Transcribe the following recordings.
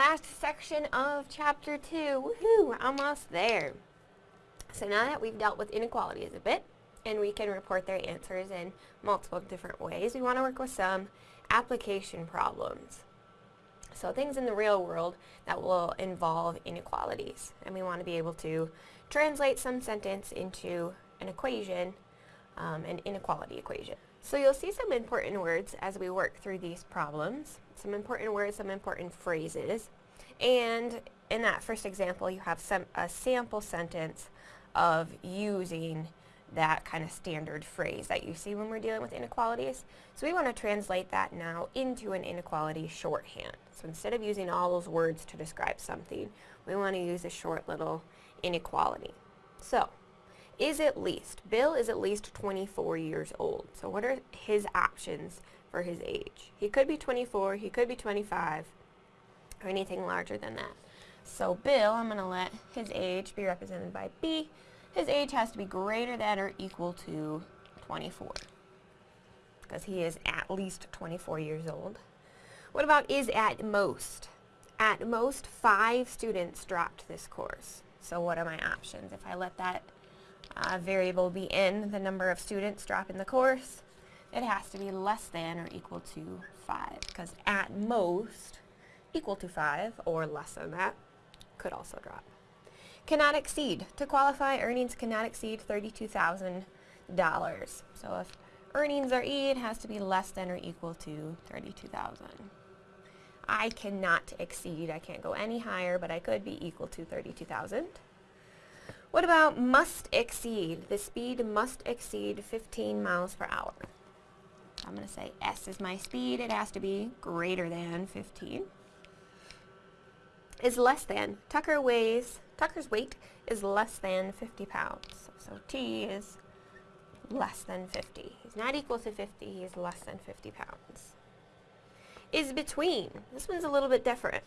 Last section of chapter 2. Woohoo! Almost there. So now that we've dealt with inequalities a bit, and we can report their answers in multiple different ways, we want to work with some application problems. So things in the real world that will involve inequalities. And we want to be able to translate some sentence into an equation, um, an inequality equation. So you'll see some important words as we work through these problems. Some important words, some important phrases. And in that first example, you have some a sample sentence of using that kind of standard phrase that you see when we're dealing with inequalities. So we want to translate that now into an inequality shorthand. So instead of using all those words to describe something, we want to use a short little inequality. So, is at least, Bill is at least 24 years old. So what are his options for his age? He could be 24, he could be 25, or anything larger than that. So Bill, I'm going to let his age be represented by B. His age has to be greater than or equal to 24 because he is at least 24 years old. What about is at most? At most, five students dropped this course. So what are my options? If I let that uh, variable be in, the number of students dropping the course, it has to be less than or equal to 5 because at most equal to 5 or less than that could also drop. Cannot exceed. To qualify, earnings cannot exceed $32,000. So if earnings are E, it has to be less than or equal to 32,000. I cannot exceed. I can't go any higher, but I could be equal to 32,000. What about must exceed? The speed must exceed 15 miles per hour. I'm going to say S is my speed. It has to be greater than 15. Is less than. Tucker weighs, Tucker's weight is less than 50 pounds. So T is less than 50. He's not equal to 50, he's less than 50 pounds. Is between. This one's a little bit different.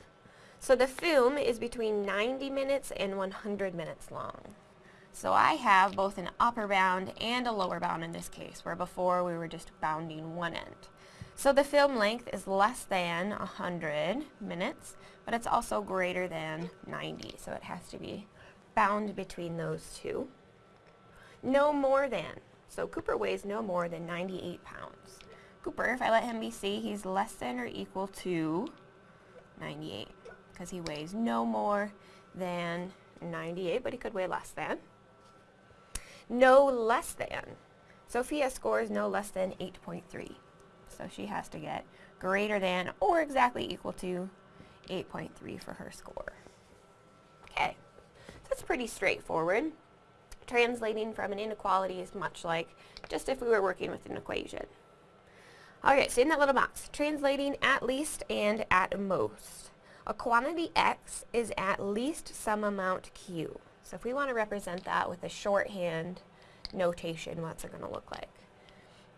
So the film is between 90 minutes and 100 minutes long. So I have both an upper bound and a lower bound in this case, where before we were just bounding one end. So the film length is less than 100 minutes, but it's also greater than 90, so it has to be bound between those two. No more than. So Cooper weighs no more than 98 pounds. Cooper, if I let him be C, he's less than or equal to 98, because he weighs no more than 98, but he could weigh less than no less than. Sophia scores no less than 8.3. So she has to get greater than or exactly equal to 8.3 for her score. Okay, so that's pretty straightforward. Translating from an inequality is much like just if we were working with an equation. Okay, so in that little box, translating at least and at most. A quantity x is at least some amount q. So if we want to represent that with a shorthand notation, what's it going to look like?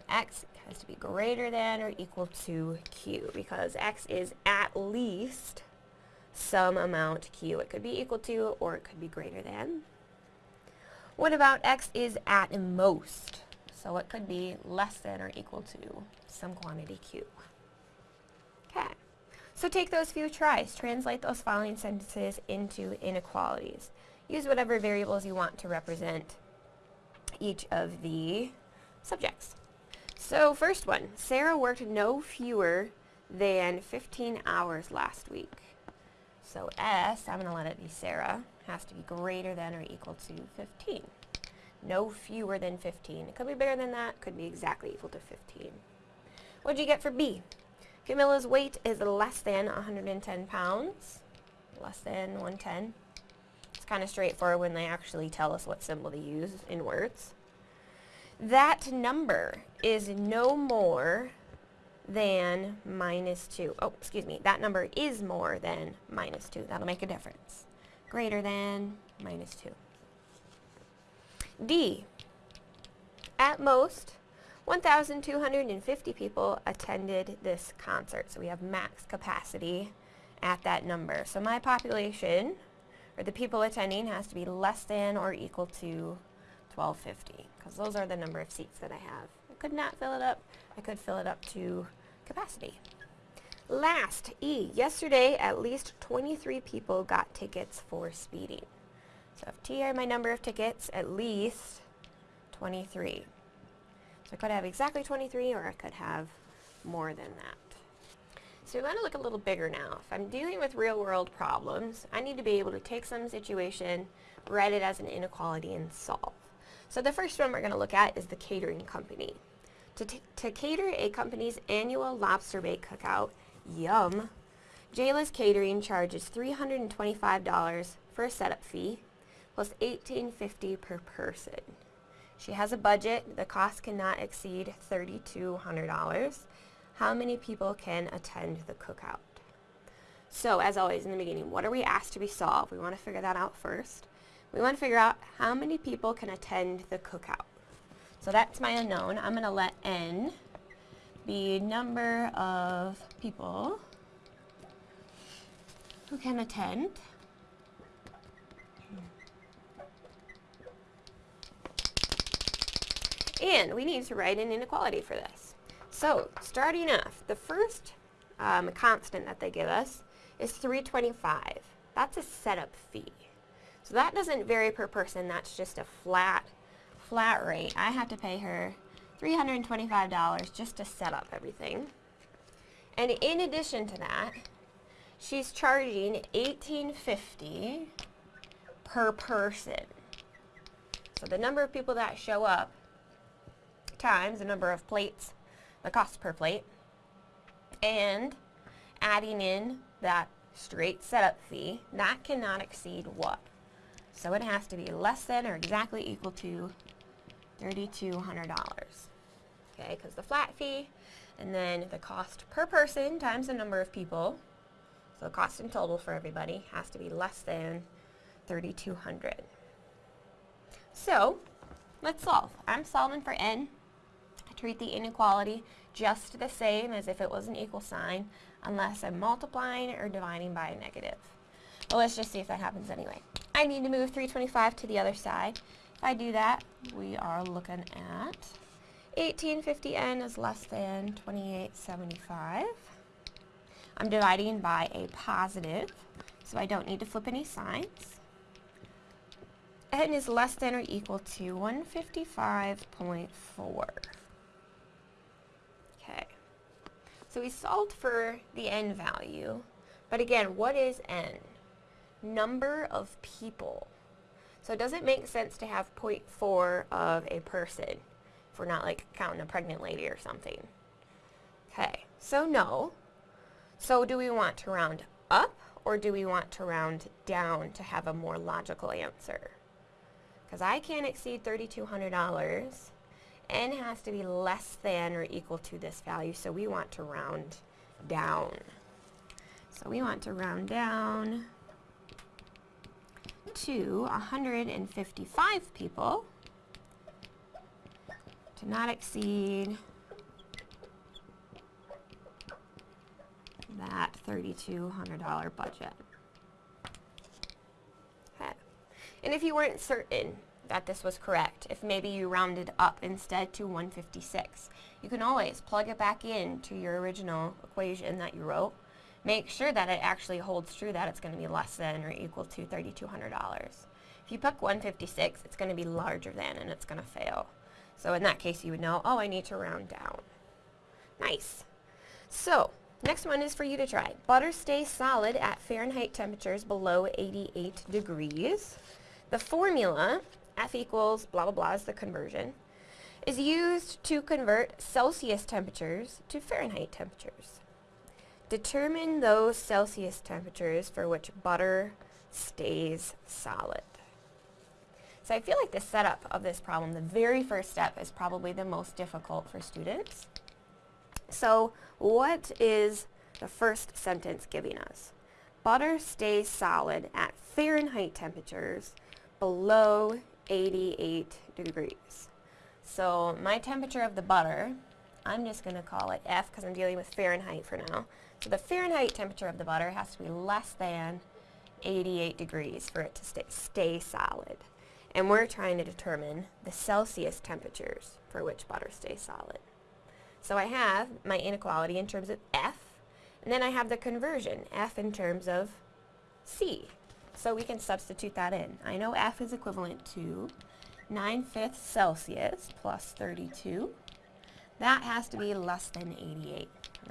x has to be greater than or equal to q because x is at least some amount q. It could be equal to or it could be greater than. What about x is at most? So it could be less than or equal to some quantity q. Okay. So take those few tries. Translate those following sentences into inequalities. Use whatever variables you want to represent each of the subjects. So first one, Sarah worked no fewer than 15 hours last week. So S, I'm going to let it be Sarah, has to be greater than or equal to 15. No fewer than 15. It could be bigger than that, could be exactly equal to 15. What did you get for B? Camilla's weight is less than 110 pounds. Less than 110 kind of straightforward when they actually tell us what symbol to use in words. That number is no more than minus 2. Oh, excuse me. That number is more than minus 2. That'll make a difference. Greater than minus 2. D. At most, 1,250 people attended this concert. So we have max capacity at that number. So my population or the people attending has to be less than or equal to 1250 because those are the number of seats that I have. I could not fill it up. I could fill it up to capacity. Last, E. Yesterday, at least 23 people got tickets for speeding. So if T are my number of tickets, at least 23. So I could have exactly 23 or I could have more than that. So we want to look a little bigger now. If I'm dealing with real world problems, I need to be able to take some situation, write it as an inequality, and solve. So the first one we're going to look at is the catering company. To, to cater a company's annual lobster bake cookout, yum, Jayla's Catering charges $325 for a setup fee, plus $18.50 per person. She has a budget. The cost cannot exceed $3,200 how many people can attend the cookout. So as always in the beginning, what are we asked to be solved? We want to figure that out first. We want to figure out how many people can attend the cookout. So that's my unknown. I'm going to let n be number of people who can attend. And we need to write an inequality for this. So starting off, the first um, constant that they give us is 325. That's a setup fee. So that doesn't vary per person. That's just a flat, flat rate. I have to pay her $325 just to set up everything. And in addition to that, she's charging $18.50 per person. So the number of people that show up times the number of plates the cost per plate and adding in that straight setup fee, that cannot exceed what? So it has to be less than or exactly equal to $3,200. Okay, because the flat fee and then the cost per person times the number of people, so the cost in total for everybody has to be less than 3,200. So let's solve. I'm solving for n treat the inequality just the same as if it was an equal sign unless I'm multiplying or dividing by a negative. But let's just see if that happens anyway. I need to move 325 to the other side. If I do that, we are looking at 1850n is less than 2875. I'm dividing by a positive, so I don't need to flip any signs. n is less than or equal to 155.4. So we solved for the n value. But again, what is n? Number of people. So does it make sense to have 0.4 of a person if we're not like counting a pregnant lady or something? Okay, so no. So do we want to round up or do we want to round down to have a more logical answer? Because I can't exceed $3,200 n has to be less than or equal to this value, so we want to round down. So we want to round down to 155 people to not exceed that $3,200 budget. Okay. And if you weren't certain that this was correct. If maybe you rounded up instead to 156. You can always plug it back in to your original equation that you wrote. Make sure that it actually holds true that it's going to be less than or equal to $3,200. If you pick 156, it's going to be larger than and it's going to fail. So in that case, you would know, oh, I need to round down. Nice. So, next one is for you to try. Butter stays solid at Fahrenheit temperatures below 88 degrees. The formula F equals blah blah blah is the conversion, is used to convert Celsius temperatures to Fahrenheit temperatures. Determine those Celsius temperatures for which butter stays solid. So I feel like the setup of this problem, the very first step is probably the most difficult for students. So what is the first sentence giving us? Butter stays solid at Fahrenheit temperatures below 88 degrees. So my temperature of the butter, I'm just going to call it F because I'm dealing with Fahrenheit for now. So the Fahrenheit temperature of the butter has to be less than 88 degrees for it to stay, stay solid. And we're trying to determine the Celsius temperatures for which butter stays solid. So I have my inequality in terms of F, And then I have the conversion, F in terms of C. So we can substitute that in. I know F is equivalent to 9 fifths Celsius plus 32. That has to be less than 88.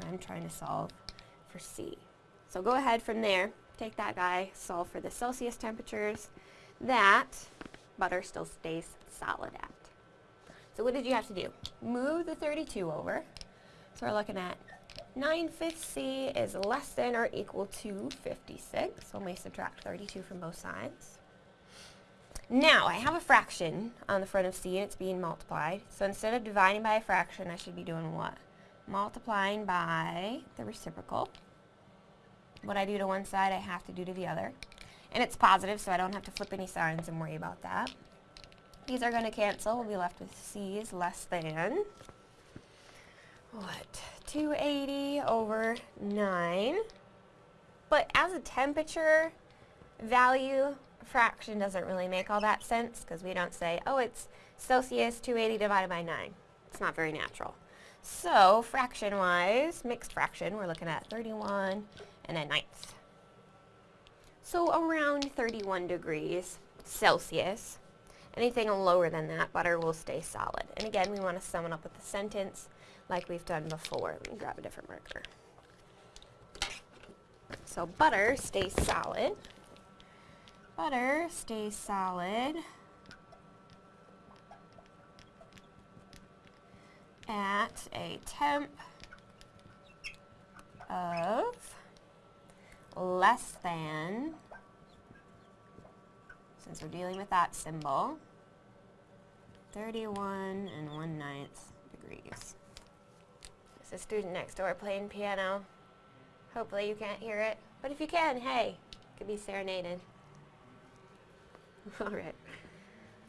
I'm trying to solve for C. So go ahead from there, take that guy, solve for the Celsius temperatures. That butter still stays solid at. So what did you have to do? Move the 32 over. So we're looking at 9 fifths C is less than or equal to 56. So we subtract 32 from both sides. Now, I have a fraction on the front of C and it's being multiplied. So instead of dividing by a fraction, I should be doing what? Multiplying by the reciprocal. What I do to one side, I have to do to the other. And it's positive, so I don't have to flip any signs and worry about that. These are going to cancel. We'll be left with C is less than, what, 280 over 9. But as a temperature value, fraction doesn't really make all that sense because we don't say, oh, it's Celsius 280 divided by 9. It's not very natural. So fraction-wise, mixed fraction, we're looking at 31 and a ninth. So around 31 degrees Celsius. Anything lower than that, butter will stay solid. And again, we want to sum it up with a sentence like we've done before. Let me grab a different marker. So butter stays solid. Butter stays solid at a temp of less than, since we're dealing with that symbol, 31 and 1 ninth degrees. There's a student next door playing piano. Hopefully you can't hear it, but if you can, hey, could be serenaded. Alright.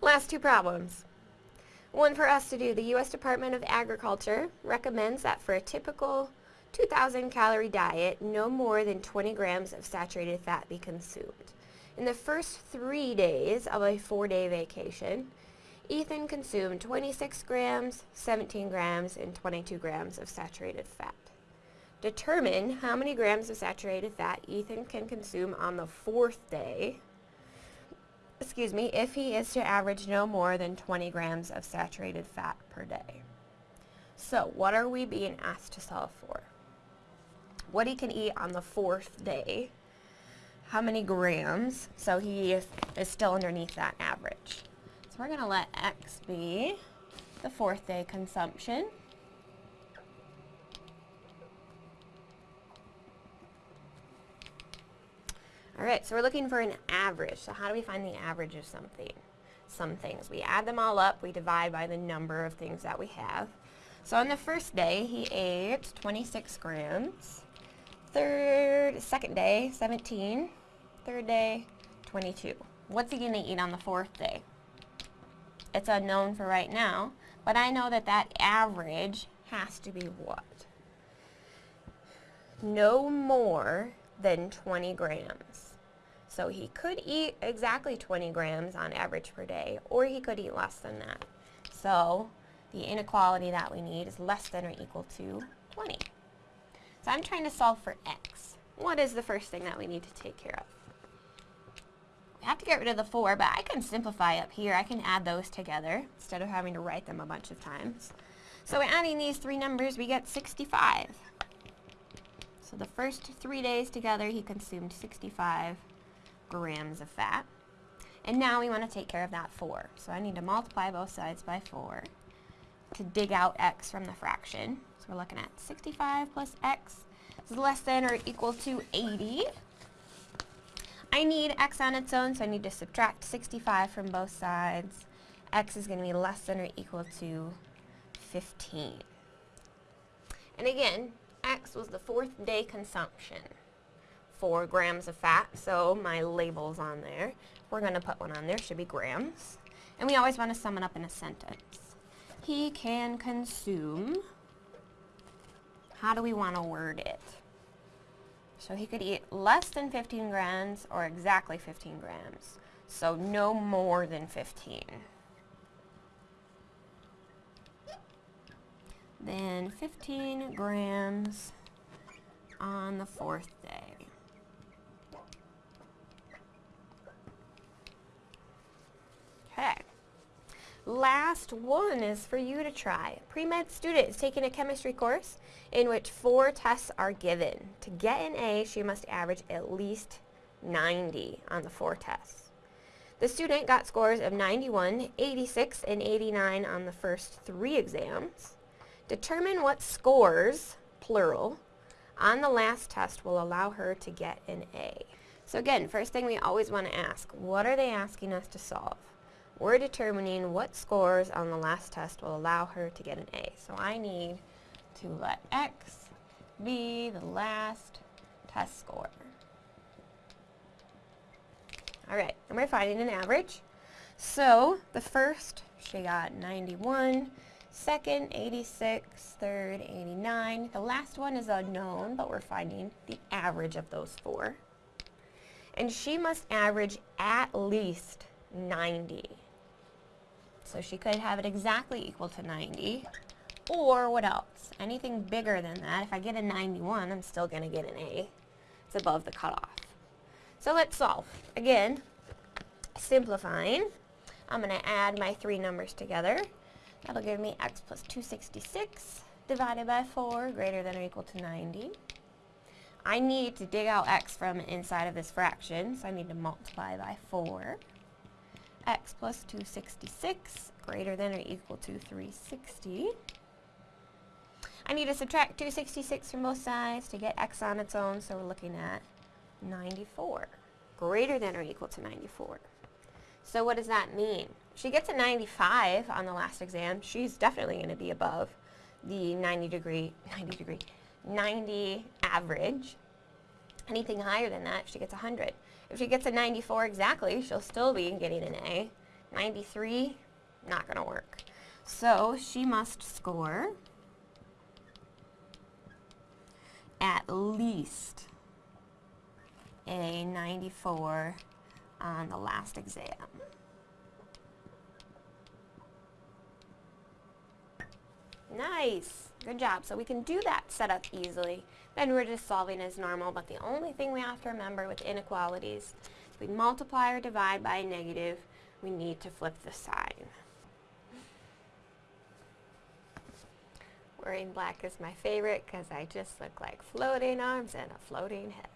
Last two problems. One for us to do. The U.S. Department of Agriculture recommends that for a typical 2,000 calorie diet, no more than 20 grams of saturated fat be consumed. In the first three days of a four-day vacation, Ethan consumed 26 grams, 17 grams, and 22 grams of saturated fat. Determine how many grams of saturated fat Ethan can consume on the fourth day, excuse me, if he is to average no more than 20 grams of saturated fat per day. So what are we being asked to solve for? What he can eat on the fourth day, how many grams, so he is, is still underneath that average we're going to let x be the fourth day consumption. All right, so we're looking for an average. So how do we find the average of something? Some things. We add them all up. We divide by the number of things that we have. So on the first day, he ate 26 grams. Third, second day, 17. Third day, 22. What's he going to eat on the fourth day? It's unknown for right now, but I know that that average has to be what? No more than 20 grams. So he could eat exactly 20 grams on average per day, or he could eat less than that. So the inequality that we need is less than or equal to 20. So I'm trying to solve for x. What is the first thing that we need to take care of? I have to get rid of the 4, but I can simplify up here. I can add those together instead of having to write them a bunch of times. So adding these three numbers, we get 65. So the first three days together, he consumed 65 grams of fat. And now we want to take care of that 4. So I need to multiply both sides by 4 to dig out x from the fraction. So we're looking at 65 plus x is less than or equal to 80. I need x on its own, so I need to subtract 65 from both sides. x is going to be less than or equal to 15. And again, x was the fourth day consumption. 4 grams of fat, so my label's on there. We're going to put one on there, should be grams. And we always want to sum it up in a sentence. He can consume, how do we want to word it? So he could eat less than 15 grams or exactly 15 grams. So no more than 15. Then 15 grams on the fourth day. Okay. Last one is for you to try. Pre-med student is taking a chemistry course in which four tests are given. To get an A, she must average at least 90 on the four tests. The student got scores of 91, 86, and 89 on the first three exams. Determine what scores, plural, on the last test will allow her to get an A. So again, first thing we always want to ask, what are they asking us to solve? We're determining what scores on the last test will allow her to get an A. So I need to let X be the last test score. Alright, and we're finding an average. So the first, she got 91, second 86, third 89. The last one is unknown, but we're finding the average of those four. And she must average at least 90. So she could have it exactly equal to 90. Or what else? Anything bigger than that. If I get a 91, I'm still going to get an A. It's above the cutoff. So let's solve. Again, simplifying. I'm going to add my three numbers together. That'll give me x plus 266 divided by 4 greater than or equal to 90. I need to dig out x from inside of this fraction, so I need to multiply by 4 x plus 266 greater than or equal to 360. I need to subtract 266 from both sides to get x on its own, so we're looking at 94, greater than or equal to 94. So what does that mean? She gets a 95 on the last exam. She's definitely going to be above the 90 degree, 90 degree, 90 average. Anything higher than that, she gets 100. If she gets a 94 exactly, she'll still be getting an A. 93, not going to work. So she must score at least a 94 on the last exam. Nice. Good job. So we can do that setup easily. Then we're just solving as normal, but the only thing we have to remember with inequalities, if we multiply or divide by a negative, we need to flip the sign. Wearing black is my favorite because I just look like floating arms and a floating head.